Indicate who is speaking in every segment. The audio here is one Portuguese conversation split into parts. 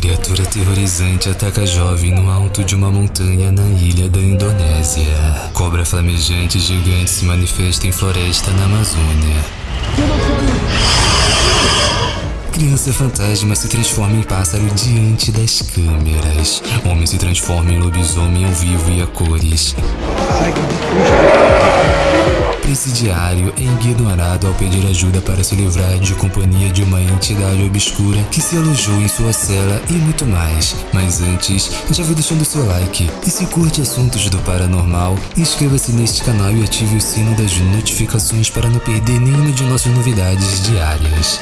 Speaker 1: criatura aterrorizante ataca jovem no alto de uma montanha na ilha da Indonésia. Cobra flamejante gigante se manifesta em floresta na Amazônia. Criança fantasma se transforma em pássaro diante das câmeras. Homem se transforma em lobisomem ao vivo e a cores. Presidiário é ignorado ao pedir ajuda para se livrar de companhia de uma entidade obscura que se alojou em sua cela e muito mais. Mas antes, já vai deixando seu like. E se curte assuntos do paranormal, inscreva-se neste canal e ative o sino das notificações para não perder nenhuma de nossas novidades diárias.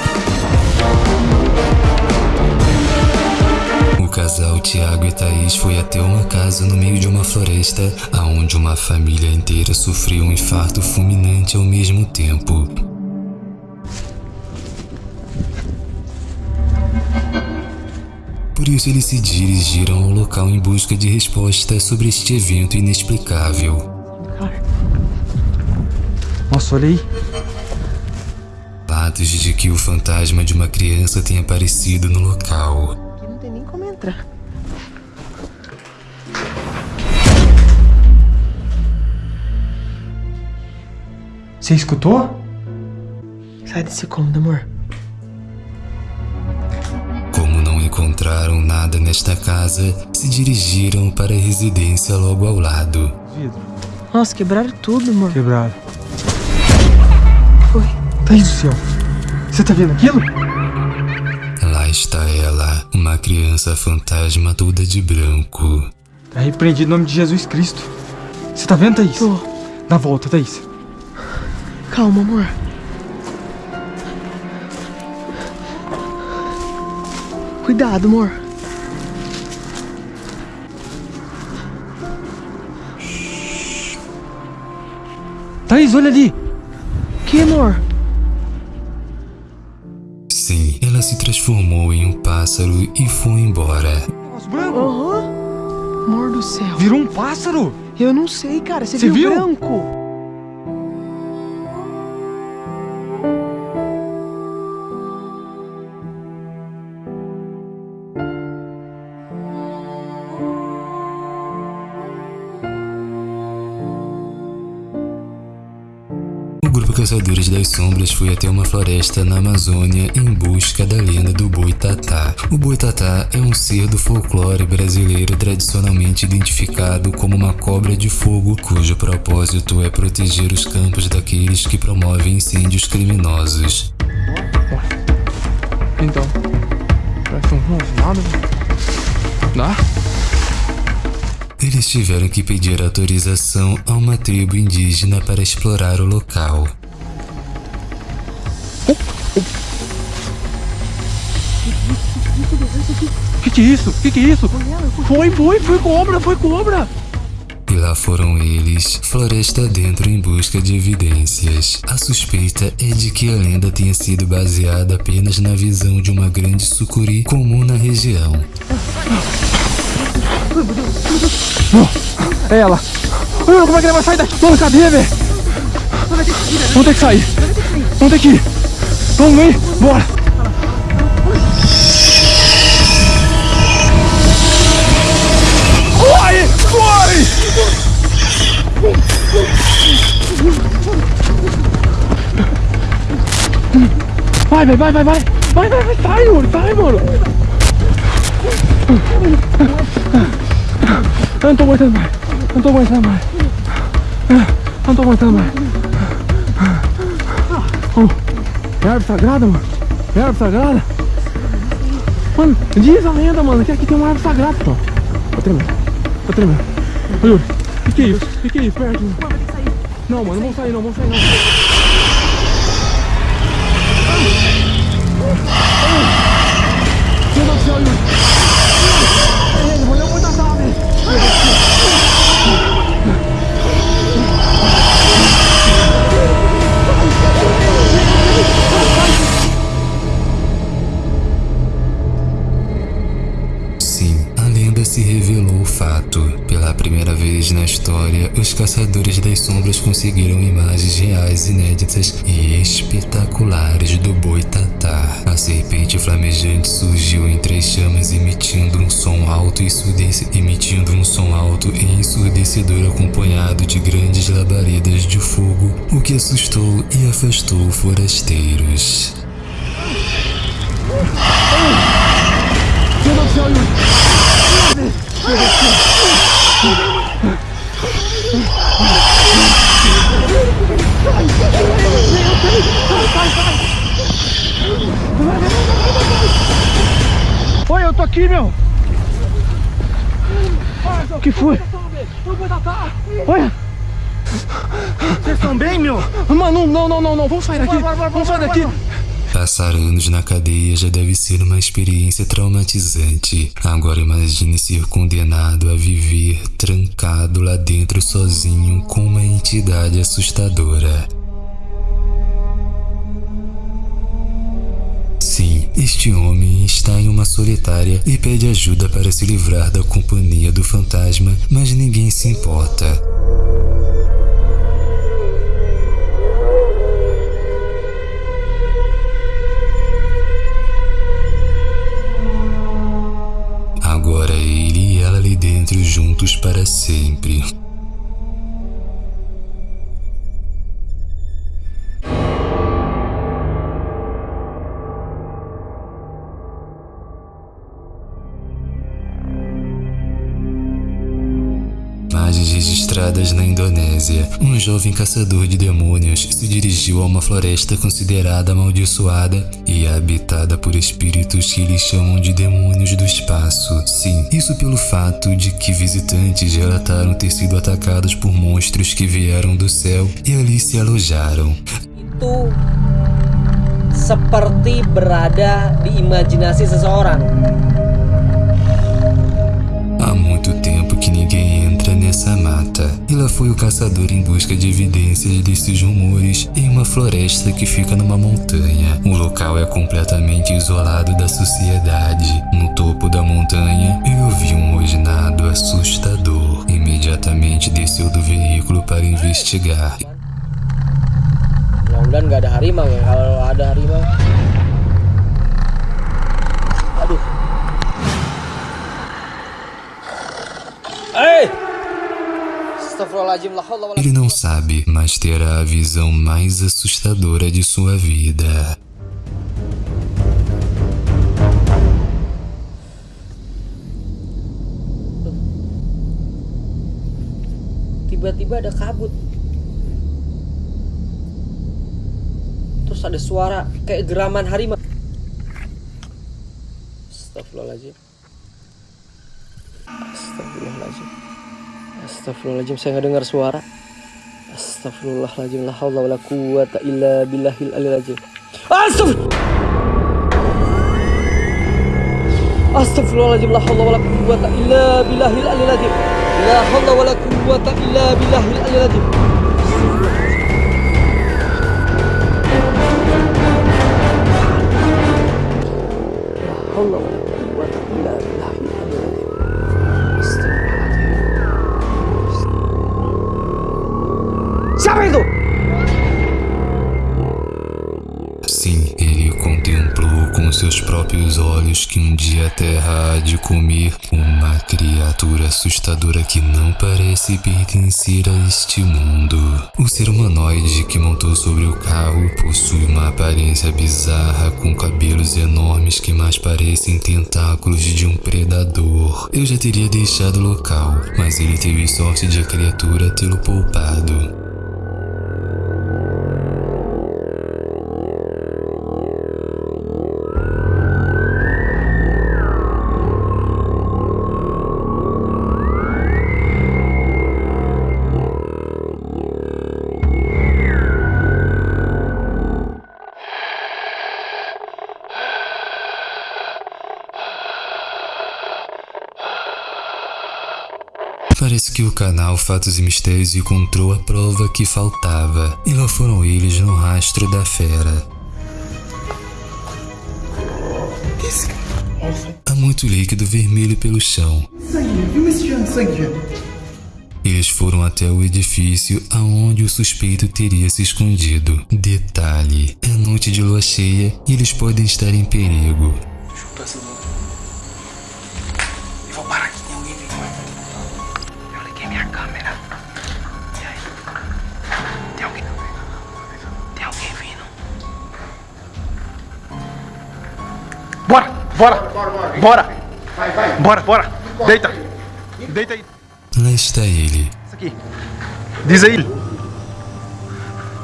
Speaker 1: O casal Tiago e Thaís foi até uma casa no meio de uma floresta, aonde uma família inteira sofreu um infarto fulminante ao mesmo tempo. Por isso eles se dirigiram ao local em busca de respostas sobre este evento inexplicável.
Speaker 2: Nossa, olha aí.
Speaker 1: Relatos de que o fantasma de uma criança tem aparecido no local.
Speaker 3: Entrar.
Speaker 2: Você escutou?
Speaker 3: Sai desse cômodo, amor.
Speaker 1: Como não encontraram nada nesta casa, se dirigiram para a residência logo ao lado.
Speaker 2: Vidro.
Speaker 3: Nossa, quebraram tudo, amor.
Speaker 2: Quebrado.
Speaker 3: Foi.
Speaker 2: Thaís do céu. Você tá vendo aquilo?
Speaker 1: Uma criança fantasma toda de branco.
Speaker 2: Tá repreendido em nome de Jesus Cristo. Você tá vendo, Thaís?
Speaker 3: Tô.
Speaker 2: Dá a volta, Thaís.
Speaker 3: Calma, amor. Cuidado, amor.
Speaker 2: Thaís, olha ali.
Speaker 3: Que, amor?
Speaker 1: Se transformou em um pássaro e foi embora.
Speaker 2: Branco.
Speaker 3: Aham. Amor do céu.
Speaker 2: Virou um pássaro.
Speaker 3: Eu não sei, cara. Você
Speaker 2: Você
Speaker 3: viu,
Speaker 2: viu?
Speaker 3: branco?
Speaker 1: Grupo Caçadores das Sombras foi até uma floresta na Amazônia em busca da lenda do Boitatá. O Boitatá é um ser do folclore brasileiro tradicionalmente identificado como uma cobra de fogo, cujo propósito é proteger os campos daqueles que promovem incêndios criminosos.
Speaker 2: Então. Parece um rosnado. Dá?
Speaker 1: Eles tiveram que pedir autorização a uma tribo indígena para explorar o local.
Speaker 2: Que que é isso? Que que é isso? Foi, foi, foi cobra, foi cobra.
Speaker 1: E lá foram eles, floresta dentro em busca de evidências. A suspeita é de que a lenda tenha sido baseada apenas na visão de uma grande sucuri comum na região.
Speaker 2: É ela. Como é que ela vai sair daqui? Vamos, cadê, velho? Vamos ter que sair. Vamos ter que ir. Vamos, vem. Bora. Corre! Corre! Vai, vai, vai, vai, vai. Vai, vai, vai. Sai, mano. Sai, mano. Eu não tô aguentando mais. Eu não tô aguentando mais. Eu não tô aguentando mais. Oh, é árvore sagrada, mano? É árvore sagrada? Mano, diz a lenda, mano, que aqui tem uma árvore sagrada, pô. Tô tremendo. Tô tremendo. Ô, Yuri, o que, é isso? O que, é isso? Perto. Não, mano, não vamos sair não, vamos sair não.
Speaker 1: Caçadores das sombras conseguiram imagens reais, inéditas e espetaculares do Boitatá. A serpente flamejante surgiu entre as chamas emitindo um som alto e ensurdece, emitindo um som alto e ensurdecedor acompanhado de grandes labaredas de fogo, o que assustou e afastou forasteiros.
Speaker 2: Meu Deus aqui, meu! O que foi? Olha!
Speaker 4: Vocês estão bem, meu?
Speaker 2: Mano, não, não, não, não, vamos sair daqui! Vamos sair daqui!
Speaker 1: Passar anos na cadeia já deve ser uma experiência traumatizante. Agora imagine ser condenado a viver trancado lá dentro sozinho com uma entidade assustadora. Este homem está em uma solitária e pede ajuda para se livrar da companhia do fantasma, mas ninguém se importa. Registradas na Indonésia. Um jovem caçador de demônios se dirigiu a uma floresta considerada amaldiçoada e habitada por espíritos que eles chamam de demônios do espaço. Sim, isso pelo fato de que visitantes relataram ter sido atacados por monstros que vieram do céu e ali se alojaram.
Speaker 5: itu seperti berada di imajinasi seseorang.
Speaker 1: E lá foi o caçador em busca de evidências desses rumores em uma floresta que fica numa montanha. O local é completamente isolado da sociedade. No topo da montanha, ele ouviu um rosnado assustador. Imediatamente desceu do veículo para investigar.
Speaker 5: Mudah-mudahan nggak ada harimau ya. Kalau ada harimau, aduh. Eh!
Speaker 1: Ele não sabe, mas terá a visão mais assustadora de sua vida.
Speaker 5: Tiba-tiba ada kabut. Terus ada suara kayak geraman harimau. Astagfirullahaladzim. Astagfirullahaladzim. Astagfirullahaladzim, saya nggak dengar suara. Astagfirullahaladzim, la haula wala quwata illa billahil aliyil azim. Astagfirullah. Astagfirullahaladzim, la haula wala quwata illa billahil aliyil azim. La haula wala quwata illa billahil aliyil azim. La
Speaker 1: Sim, ele contemplou com seus próprios olhos que um dia a Terra há de comer uma criatura assustadora que não parece pertencer a este mundo. O ser humanoide que montou sobre o carro possui uma aparência bizarra com cabelos enormes que mais parecem tentáculos de um predador. Eu já teria deixado o local, mas ele teve sorte de a criatura tê-lo poupado. Parece que o canal Fatos e Mistérios encontrou a prova que faltava, e lá foram eles no rastro da fera. Há muito líquido vermelho pelo chão. Eles foram até o edifício aonde o suspeito teria se escondido. Detalhe: é noite de lua cheia e eles podem estar em perigo.
Speaker 4: Vou Bora! Bora! Bora! Bora, bora! Deita! Deita aí!
Speaker 1: Lá está ele.
Speaker 4: Isso aqui. Diz aí.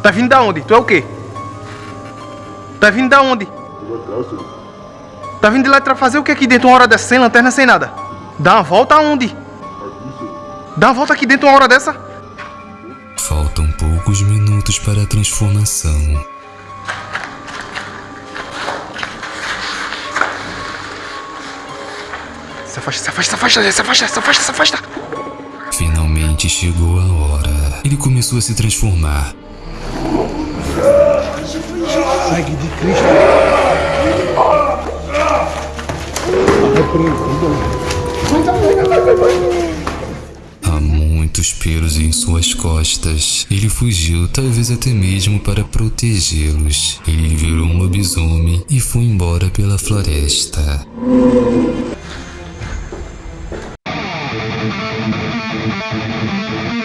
Speaker 4: Tá vindo da onde? Tu é o quê? Tá vindo da onde? Tá vindo de lá pra fazer o que aqui dentro uma hora dessa? Sem lanterna, sem nada. Dá uma volta aonde? Dá uma volta aqui dentro uma hora dessa?
Speaker 1: Faltam poucos minutos para a transformação.
Speaker 4: Afasta, se afasta, se afasta, se afasta, se afasta, se afasta.
Speaker 1: Finalmente chegou a hora. Ele começou a se transformar.
Speaker 4: Sangue de Cristo.
Speaker 1: Há muitos pelos em suas costas. Ele fugiu, talvez até mesmo para protegê-los. Ele virou um lobisomem e foi embora pela floresta. Música